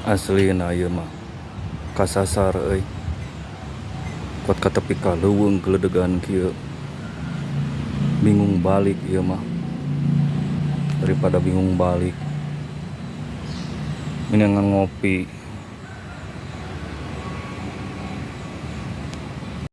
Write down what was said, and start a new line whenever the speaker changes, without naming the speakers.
Aslina iya, ieu mah kasasar euy. kuat kata pika ka leuweung geledegan kieu. Bingung balik iya, ieu mah. Daripada bingung balik mendingan ngopi